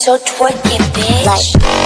So twerk it, bitch. Like.